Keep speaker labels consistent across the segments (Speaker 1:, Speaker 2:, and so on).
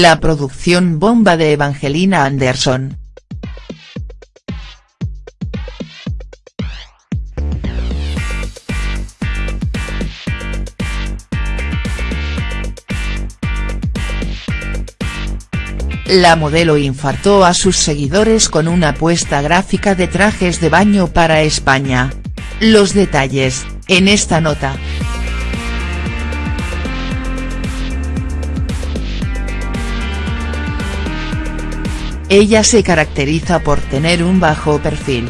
Speaker 1: La producción bomba de Evangelina Anderson. La modelo infartó a sus seguidores con una apuesta gráfica de trajes de baño para España. Los detalles, en esta nota. Ella se caracteriza por tener un bajo perfil.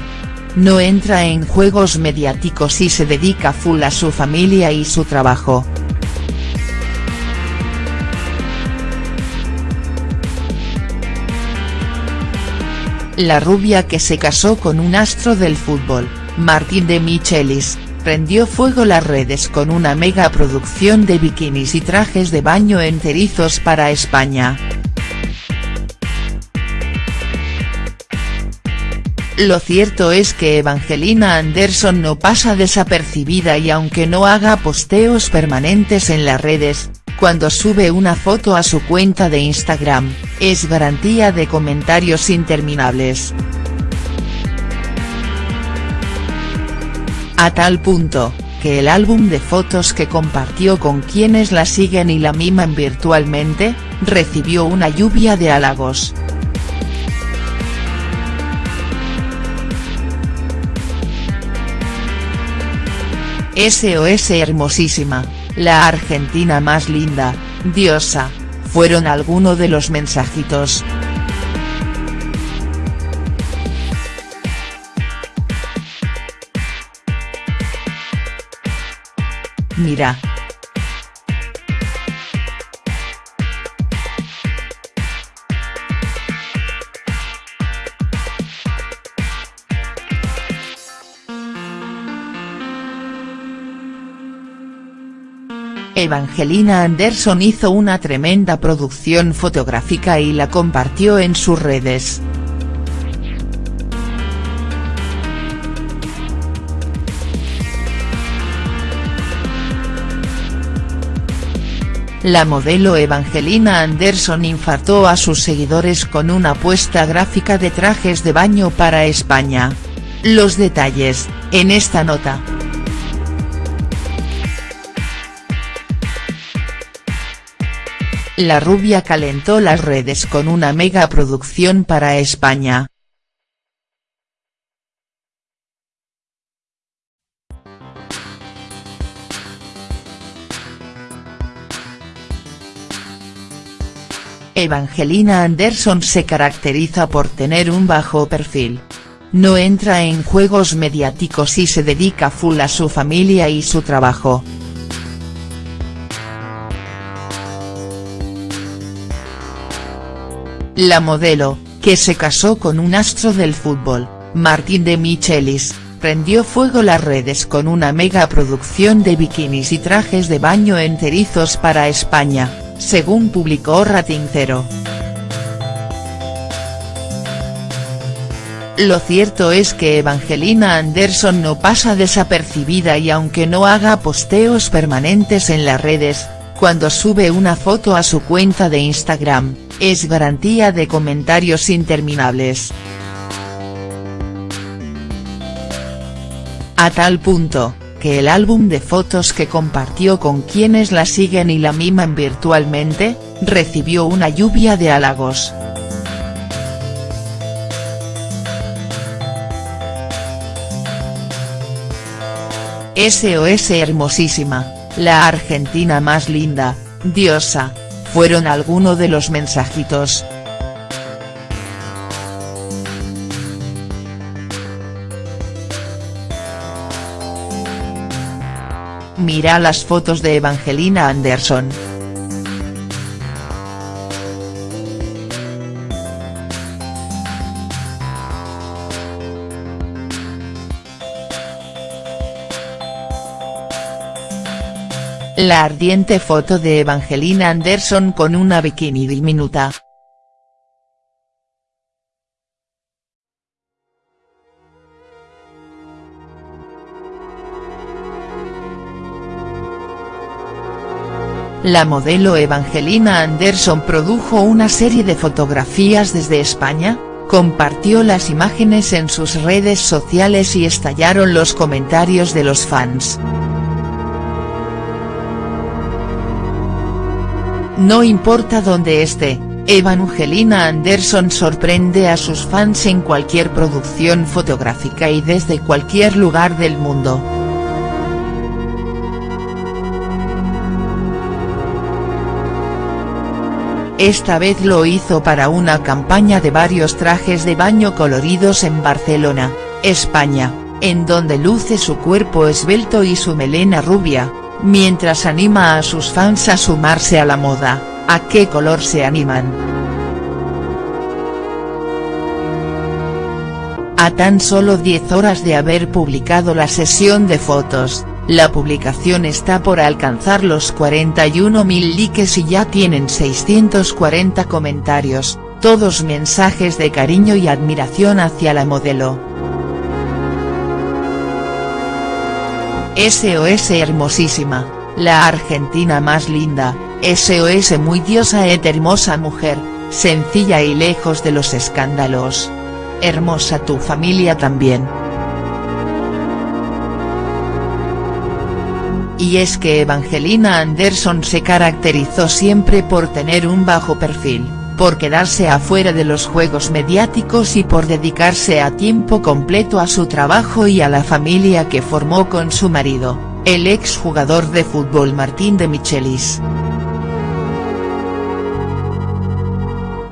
Speaker 1: No entra en juegos mediáticos y se dedica full a su familia y su trabajo. La rubia que se casó con un astro del fútbol, Martín de Michelis, prendió fuego las redes con una mega producción de bikinis y trajes de baño enterizos para España. Lo cierto es que Evangelina Anderson no pasa desapercibida y aunque no haga posteos permanentes en las redes, cuando sube una foto a su cuenta de Instagram, es garantía de comentarios interminables. A tal punto, que el álbum de fotos que compartió con quienes la siguen y la miman virtualmente, recibió una lluvia de halagos. SOS hermosísima la Argentina más linda, diosa, fueron algunos de los mensajitos. Mira, Evangelina Anderson hizo una tremenda producción fotográfica y la compartió en sus redes. La modelo Evangelina Anderson infartó a sus seguidores con una apuesta gráfica de trajes de baño para España. Los detalles, en esta nota. La rubia calentó las redes con una mega producción para España. Evangelina Anderson se caracteriza por tener un bajo perfil. No entra en juegos mediáticos y se dedica full a su familia y su trabajo. La modelo, que se casó con un astro del fútbol, Martín de Michelis, prendió fuego las redes con una mega producción de bikinis y trajes de baño enterizos para España, según publicó Rating Zero. Lo cierto es que Evangelina Anderson no pasa desapercibida y aunque no haga posteos permanentes en las redes, cuando sube una foto a su cuenta de Instagram, es garantía de comentarios interminables. A tal punto, que el álbum de fotos que compartió con quienes la siguen y la miman virtualmente, recibió una lluvia de halagos. SOS hermosísima, la Argentina más linda, diosa, fueron algunos de los mensajitos. Mira las fotos de Evangelina Anderson. La ardiente foto de Evangelina Anderson con una bikini diminuta. la modelo Evangelina Anderson produjo una serie de fotografías desde España, compartió las imágenes en sus redes sociales y estallaron los comentarios de los fans. No importa dónde esté, Evangelina Anderson sorprende a sus fans en cualquier producción fotográfica y desde cualquier lugar del mundo. Esta vez lo hizo para una campaña de varios trajes de baño coloridos en Barcelona, España, en donde luce su cuerpo esbelto y su melena rubia, mientras anima a sus fans a sumarse a la moda, ¿a qué color se animan?. A tan solo 10 horas de haber publicado la sesión de fotos, la publicación está por alcanzar los 41.000 likes y ya tienen 640 comentarios, todos mensajes de cariño y admiración hacia la modelo. SOS hermosísima, la argentina más linda, SOS muy diosa et hermosa mujer, sencilla y lejos de los escándalos. Hermosa tu familia también. y es que Evangelina Anderson se caracterizó siempre por tener un bajo perfil, por quedarse afuera de los juegos mediáticos y por dedicarse a tiempo completo a su trabajo y a la familia que formó con su marido, el exjugador de fútbol Martín de Michelis.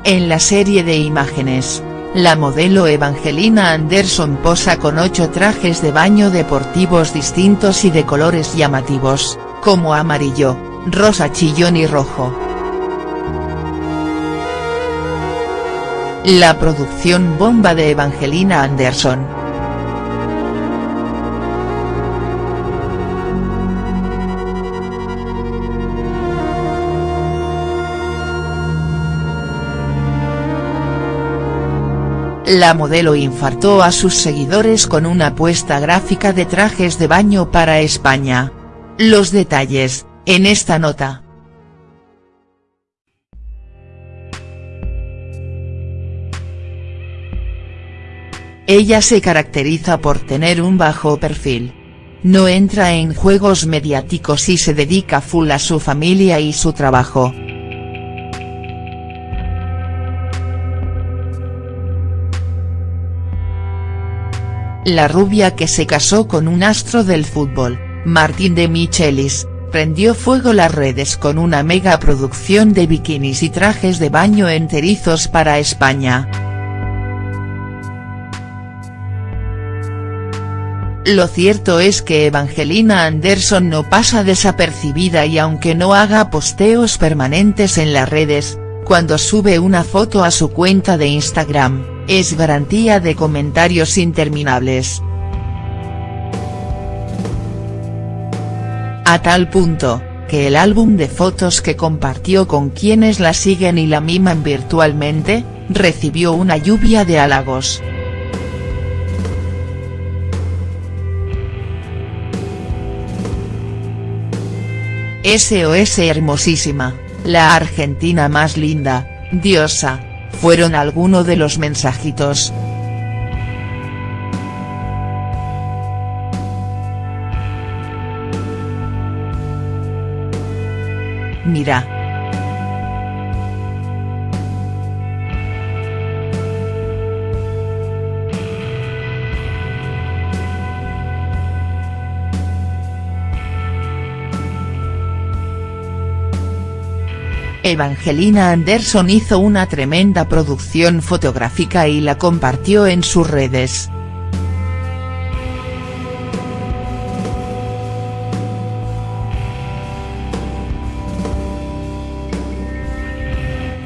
Speaker 1: En la serie de imágenes, la modelo Evangelina Anderson posa con ocho trajes de baño deportivos distintos y de colores llamativos, como amarillo, rosa chillón y rojo. La producción bomba de Evangelina Anderson. la modelo infartó a sus seguidores con una apuesta gráfica de trajes de baño para España. Los detalles, en esta nota. Ella se caracteriza por tener un bajo perfil. No entra en juegos mediáticos y se dedica full a su familia y su trabajo. La rubia que se casó con un astro del fútbol, Martín de Michelis, prendió fuego las redes con una mega producción de bikinis y trajes de baño enterizos para España. Lo cierto es que Evangelina Anderson no pasa desapercibida y aunque no haga posteos permanentes en las redes, cuando sube una foto a su cuenta de Instagram, es garantía de comentarios interminables. A tal punto, que el álbum de fotos que compartió con quienes la siguen y la miman virtualmente, recibió una lluvia de halagos. SOS hermosísima, la argentina más linda, diosa, fueron algunos de los mensajitos. Mira. Evangelina Anderson hizo una tremenda producción fotográfica y la compartió en sus redes.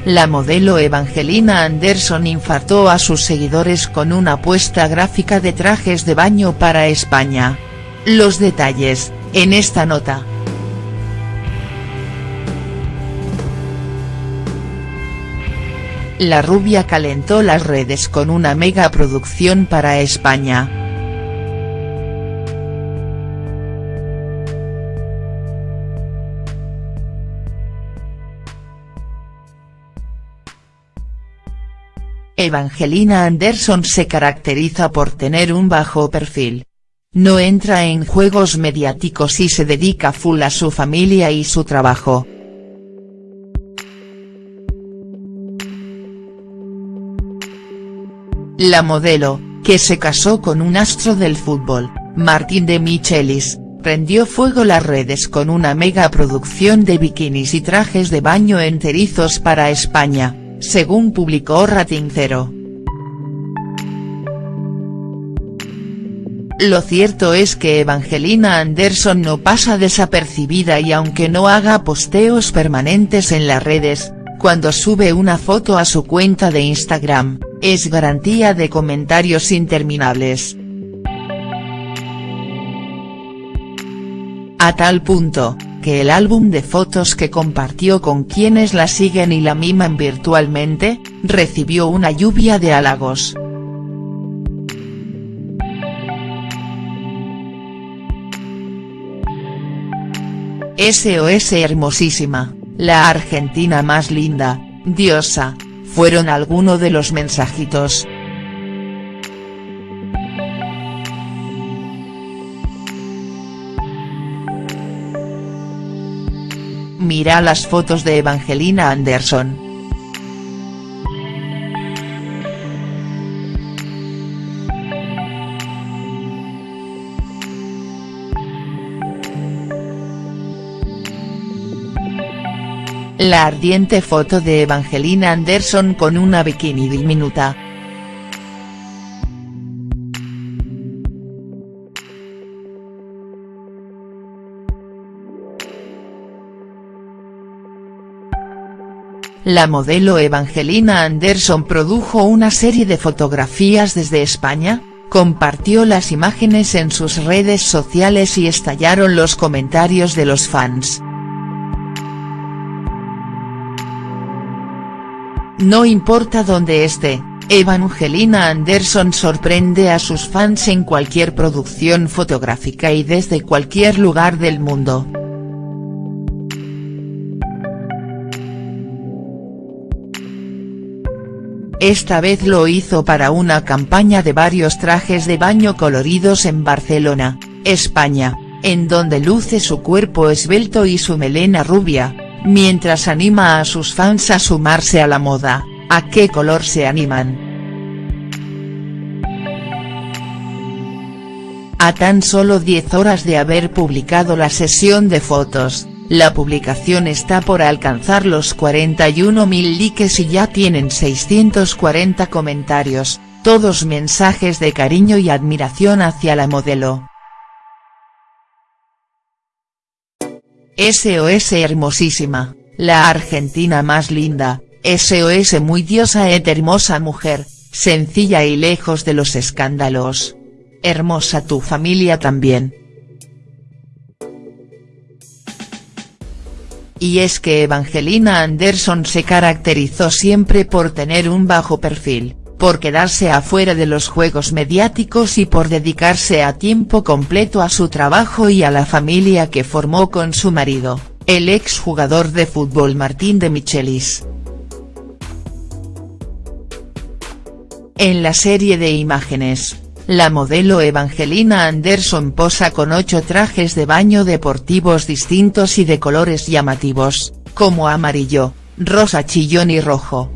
Speaker 1: La modelo Evangelina Anderson infartó a sus seguidores con una apuesta gráfica de trajes de baño para España. Los detalles, en esta nota. La rubia calentó las redes con una mega producción para España. Evangelina Anderson se caracteriza por tener un bajo perfil. No entra en juegos mediáticos y se dedica full a su familia y su trabajo. La modelo, que se casó con un astro del fútbol, Martín de Michelis, prendió fuego las redes con una mega producción de bikinis y trajes de baño enterizos para España, según publicó Rating Lo cierto es que Evangelina Anderson no pasa desapercibida y aunque no haga posteos permanentes en las redes, cuando sube una foto a su cuenta de Instagram, es garantía de comentarios interminables. A tal punto, que el álbum de fotos que compartió con quienes la siguen y la miman virtualmente, recibió una lluvia de halagos. SOS hermosísima, la argentina más linda, diosa, fueron algunos de los mensajitos. Mira las fotos de Evangelina Anderson. La ardiente foto de Evangelina Anderson con una bikini diminuta. La modelo Evangelina Anderson produjo una serie de fotografías desde España, compartió las imágenes en sus redes sociales y estallaron los comentarios de los fans. No importa dónde esté, Evangelina Anderson sorprende a sus fans en cualquier producción fotográfica y desde cualquier lugar del mundo. Esta vez lo hizo para una campaña de varios trajes de baño coloridos en Barcelona, España, en donde luce su cuerpo esbelto y su melena rubia, mientras anima a sus fans a sumarse a la moda, ¿a qué color se animan?. A tan solo 10 horas de haber publicado la sesión de fotos, la publicación está por alcanzar los 41.000 likes y ya tienen 640 comentarios, todos mensajes de cariño y admiración hacia la modelo. SOS hermosísima, la argentina más linda, SOS muy diosa et hermosa mujer, sencilla y lejos de los escándalos. Hermosa tu familia también. Y es que Evangelina Anderson se caracterizó siempre por tener un bajo perfil, por quedarse afuera de los juegos mediáticos y por dedicarse a tiempo completo a su trabajo y a la familia que formó con su marido, el exjugador de fútbol Martín de Michelis. En la serie de imágenes, la modelo Evangelina Anderson posa con ocho trajes de baño deportivos distintos y de colores llamativos, como amarillo, rosa chillón y rojo.